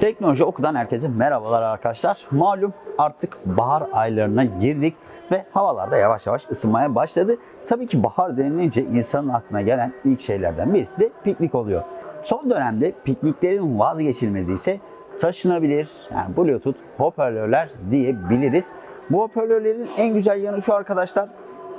Teknoloji Oku'dan herkese merhabalar arkadaşlar. Malum artık bahar aylarına girdik ve havalarda yavaş yavaş ısınmaya başladı. Tabii ki bahar denilince insanın aklına gelen ilk şeylerden birisi de piknik oluyor. Son dönemde pikniklerin vazgeçilmezi ise taşınabilir, yani Bluetooth hoparlörler diyebiliriz. Bu hoparlörlerin en güzel yanı şu arkadaşlar,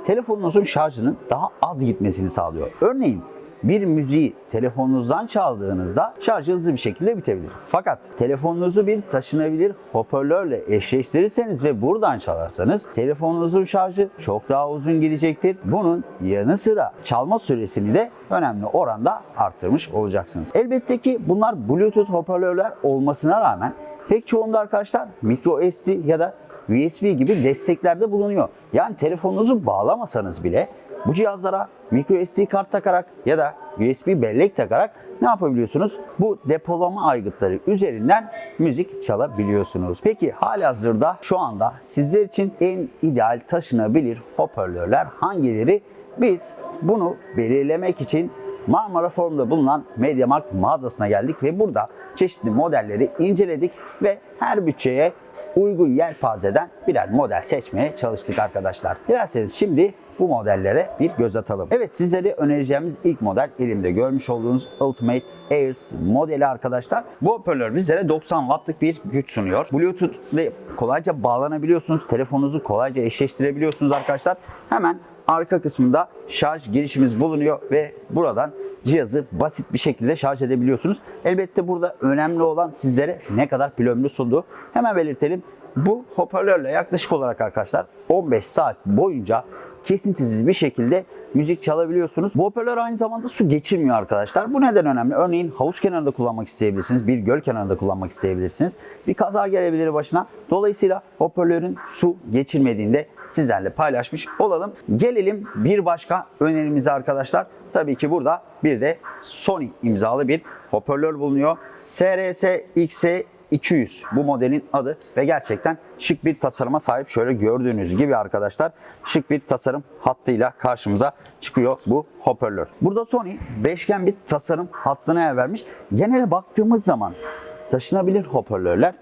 telefonunuzun şarjının daha az gitmesini sağlıyor. Örneğin bir müziği telefonunuzdan çaldığınızda şarjı hızlı bir şekilde bitebilir. Fakat telefonunuzu bir taşınabilir hoparlörle eşleştirirseniz ve buradan çalarsanız telefonunuzun şarjı çok daha uzun gidecektir. Bunun yanı sıra çalma süresini de önemli oranda arttırmış olacaksınız. Elbette ki bunlar Bluetooth hoparlörler olmasına rağmen pek çoğunda arkadaşlar micro SD ya da USB gibi desteklerde bulunuyor. Yani telefonunuzu bağlamasanız bile bu cihazlara micro SD kart takarak ya da USB bellek takarak ne yapabiliyorsunuz? Bu depolama aygıtları üzerinden müzik çalabiliyorsunuz. Peki halihazırda şu anda sizler için en ideal taşınabilir hoparlörler hangileri? Biz bunu belirlemek için Marmara Forum'da bulunan MediaMarkt mağazasına geldik ve burada çeşitli modelleri inceledik ve her bütçeye uygun yelpazeden birer model seçmeye çalıştık arkadaşlar. Dilerseniz şimdi bu modellere bir göz atalım. Evet sizlere önereceğimiz ilk model elimde görmüş olduğunuz Ultimate Airs modeli arkadaşlar. Bu hoparlör bizlere 90 wattlık bir güç sunuyor. Bluetooth ile kolayca bağlanabiliyorsunuz. Telefonunuzu kolayca eşleştirebiliyorsunuz arkadaşlar. Hemen arka kısmında şarj girişimiz bulunuyor ve buradan cihazı basit bir şekilde şarj edebiliyorsunuz. Elbette burada önemli olan sizlere ne kadar pil ömrü sunduğu. Hemen belirtelim. Bu hoparlörle yaklaşık olarak arkadaşlar 15 saat boyunca kesintisiz bir şekilde müzik çalabiliyorsunuz. Bu hoparlör aynı zamanda su geçirmiyor arkadaşlar. Bu neden önemli? Örneğin havuz kenarında kullanmak isteyebilirsiniz. Bir göl kenarında kullanmak isteyebilirsiniz. Bir kaza gelebilir başına. Dolayısıyla hoparlörün su geçirmediğinde sizlerle paylaşmış olalım. Gelelim bir başka önerimize arkadaşlar. Tabii ki burada bir de Sony imzalı bir hoparlör bulunuyor. SRS XE 200 bu modelin adı ve gerçekten şık bir tasarıma sahip. Şöyle gördüğünüz gibi arkadaşlar şık bir tasarım hattıyla karşımıza çıkıyor bu hoparlör. Burada Sony beşgen bir tasarım hattına yer vermiş. Genele baktığımız zaman taşınabilir hoparlörler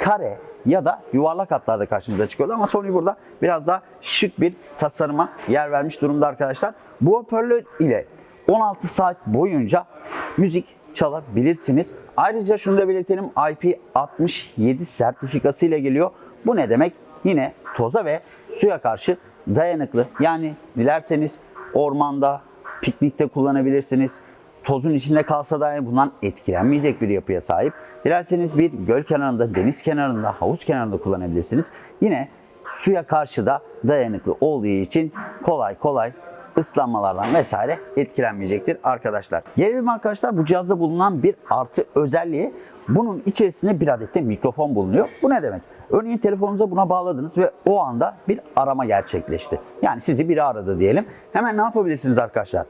kare ya da yuvarlak hatlarda karşımıza çıkıyordu ama Sony burada biraz daha şık bir tasarıma yer vermiş durumda arkadaşlar. Bu hoparlör ile 16 saat boyunca müzik çalabilirsiniz. Ayrıca şunu da belirtelim IP67 sertifikası ile geliyor. Bu ne demek? Yine toza ve suya karşı dayanıklı. Yani dilerseniz ormanda, piknikte kullanabilirsiniz. Tozun içinde kalsa dahi bundan etkilenmeyecek bir yapıya sahip. Dilerseniz bir göl kenarında, deniz kenarında, havuz kenarında kullanabilirsiniz. Yine suya karşı da dayanıklı olduğu için kolay kolay ıslanmalardan vesaire etkilenmeyecektir arkadaşlar. Gelelim arkadaşlar bu cihazda bulunan bir artı özelliği bunun içerisinde bir adet de mikrofon bulunuyor. Bu ne demek? Örneğin telefonunuza buna bağladınız ve o anda bir arama gerçekleşti. Yani sizi biri aradı diyelim. Hemen ne yapabilirsiniz arkadaşlar?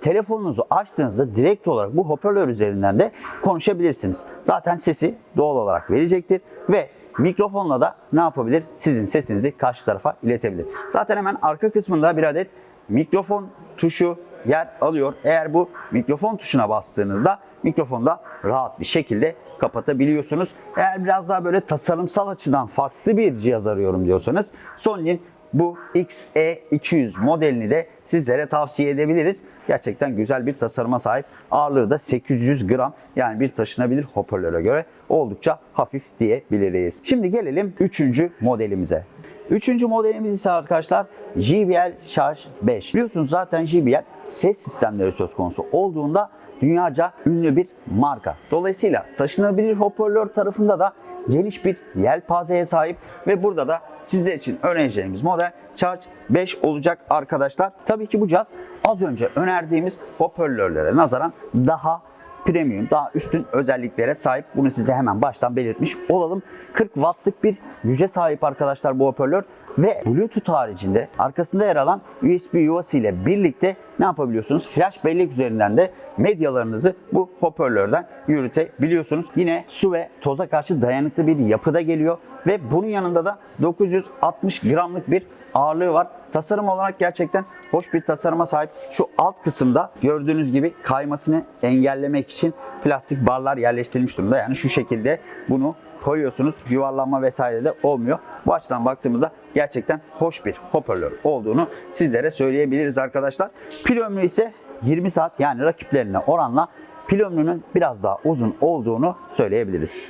Telefonunuzu açtığınızda direkt olarak bu hoparlör üzerinden de konuşabilirsiniz. Zaten sesi doğal olarak verecektir ve mikrofonla da ne yapabilir? Sizin sesinizi karşı tarafa iletebilir. Zaten hemen arka kısmında bir adet mikrofon tuşu yer alıyor. Eğer bu mikrofon tuşuna bastığınızda mikrofonu da rahat bir şekilde kapatabiliyorsunuz. Eğer biraz daha böyle tasarımsal açıdan farklı bir cihaz arıyorum diyorsanız Sony'nin bu XE200 modelini de sizlere tavsiye edebiliriz. Gerçekten güzel bir tasarıma sahip. Ağırlığı da 800 gram yani bir taşınabilir hoparlöre göre oldukça hafif diyebiliriz. Şimdi gelelim 3. modelimize. Üçüncü modelimiz ise arkadaşlar JBL Charge 5. Biliyorsunuz zaten JBL ses sistemleri söz konusu olduğunda dünyaca ünlü bir marka. Dolayısıyla taşınabilir hoparlör tarafında da geniş bir yelpazeye sahip ve burada da sizler için önereceğimiz model Charge 5 olacak arkadaşlar. Tabii ki bu cihaz az önce önerdiğimiz hoparlörlere nazaran daha premium, daha üstün özelliklere sahip. Bunu size hemen baştan belirtmiş olalım. 40 wattlık bir güce sahip arkadaşlar bu hoparlör ve Bluetooth haricinde arkasında yer alan USB yuvası ile birlikte ne yapabiliyorsunuz? Flash bellek üzerinden de medyalarınızı bu hoparlörden yürütebiliyorsunuz. Yine su ve toza karşı dayanıklı bir yapıda geliyor ve bunun yanında da 960 gramlık bir ağırlığı var. Tasarım olarak gerçekten hoş bir tasarıma sahip. Şu alt kısımda gördüğünüz gibi kaymasını engellemek için plastik barlar yerleştirilmiş durumda. Yani şu şekilde bunu koyuyorsunuz. Yuvarlanma vesaire de olmuyor. Bu açıdan baktığımızda gerçekten hoş bir hoparlör olduğunu sizlere söyleyebiliriz arkadaşlar. Pil ömrü ise 20 saat yani rakiplerine oranla pil ömrünün biraz daha uzun olduğunu söyleyebiliriz.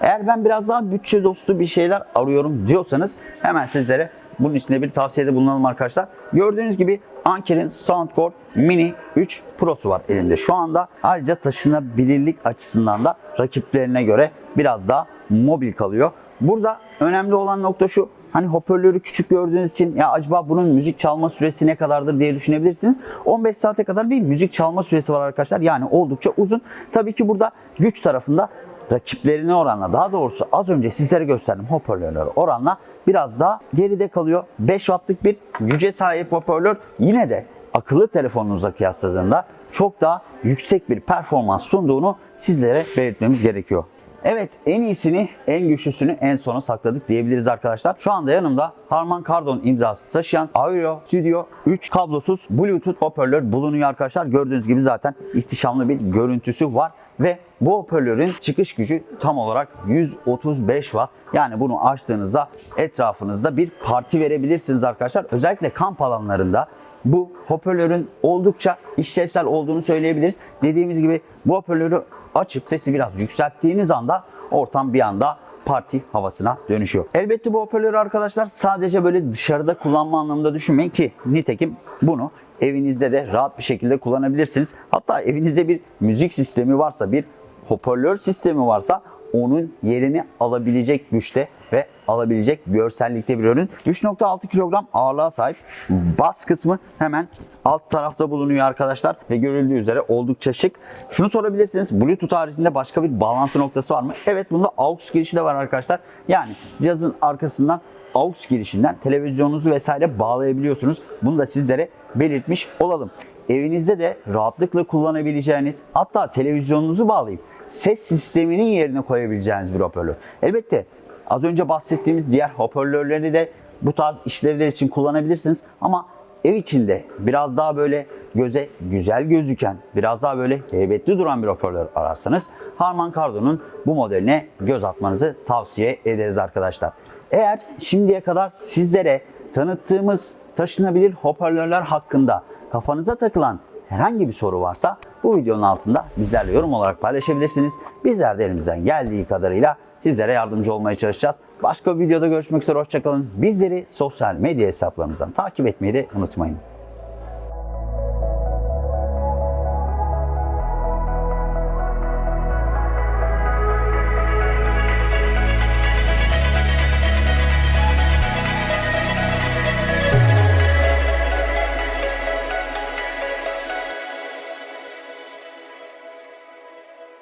Eğer ben biraz daha bütçe dostu bir şeyler arıyorum diyorsanız hemen sizlere bunun içinde bir tavsiyede bulunalım arkadaşlar. Gördüğünüz gibi Anker'in Soundcore Mini 3 Pro'su var elimde şu anda. Ayrıca taşınabilirlik açısından da rakiplerine göre biraz daha mobil kalıyor. Burada önemli olan nokta şu. Hani hoparlörü küçük gördüğünüz için ya acaba bunun müzik çalma süresi ne kadardır diye düşünebilirsiniz. 15 saate kadar bir müzik çalma süresi var arkadaşlar. Yani oldukça uzun. Tabii ki burada güç tarafında rakiplerine oranla daha doğrusu az önce sizlere gösterdim hoparlörler oranla biraz daha geride kalıyor. 5 wattlık bir güce sahip hoparlör yine de akıllı telefonunuza kıyasladığında çok daha yüksek bir performans sunduğunu sizlere belirtmemiz gerekiyor. Evet en iyisini, en güçlüsünü en sona sakladık diyebiliriz arkadaşlar. Şu anda yanımda Harman Kardon imzası taşıyan Audio Studio 3 kablosuz Bluetooth hoparlör bulunuyor arkadaşlar. Gördüğünüz gibi zaten ihtişamlı bir görüntüsü var ve bu hoparlörün çıkış gücü tam olarak 135 watt. Yani bunu açtığınızda etrafınızda bir parti verebilirsiniz arkadaşlar. Özellikle kamp alanlarında bu hoparlörün oldukça işlevsel olduğunu söyleyebiliriz. Dediğimiz gibi bu hoparlörü açıp sesi biraz yükselttiğiniz anda ortam bir anda parti havasına dönüşüyor. Elbette bu hoparlörü arkadaşlar sadece böyle dışarıda kullanma anlamında düşünmeyin ki nitekim bunu evinizde de rahat bir şekilde kullanabilirsiniz. Hatta evinizde bir müzik sistemi varsa, bir hoparlör sistemi varsa onun yerini alabilecek güçte ve alabilecek görsellikte bir ürün. 3.6 kilogram ağırlığa sahip bas kısmı hemen alt tarafta bulunuyor arkadaşlar ve görüldüğü üzere oldukça şık. Şunu sorabilirsiniz Bluetooth haricinde başka bir bağlantı noktası var mı? Evet bunda AUX girişi de var arkadaşlar. Yani cihazın arkasından AUX girişinden televizyonunuzu vesaire bağlayabiliyorsunuz. Bunu da sizlere belirtmiş olalım. Evinizde de rahatlıkla kullanabileceğiniz hatta televizyonunuzu bağlayıp ses sisteminin yerine koyabileceğiniz bir hoparlör. Elbette az önce bahsettiğimiz diğer hoparlörleri de bu tarz işlevler için kullanabilirsiniz ama ev içinde biraz daha böyle göze güzel gözüken, biraz daha böyle heybetli duran bir hoparlör ararsanız Harman Kardon'un bu modeline göz atmanızı tavsiye ederiz arkadaşlar. Eğer şimdiye kadar sizlere tanıttığımız taşınabilir hoparlörler hakkında kafanıza takılan herhangi bir soru varsa bu videonun altında bizlerle yorum olarak paylaşabilirsiniz. Bizler de elimizden geldiği kadarıyla sizlere yardımcı olmaya çalışacağız. Başka bir videoda görüşmek üzere hoşçakalın. Bizleri sosyal medya hesaplarımızdan takip etmeyi de unutmayın.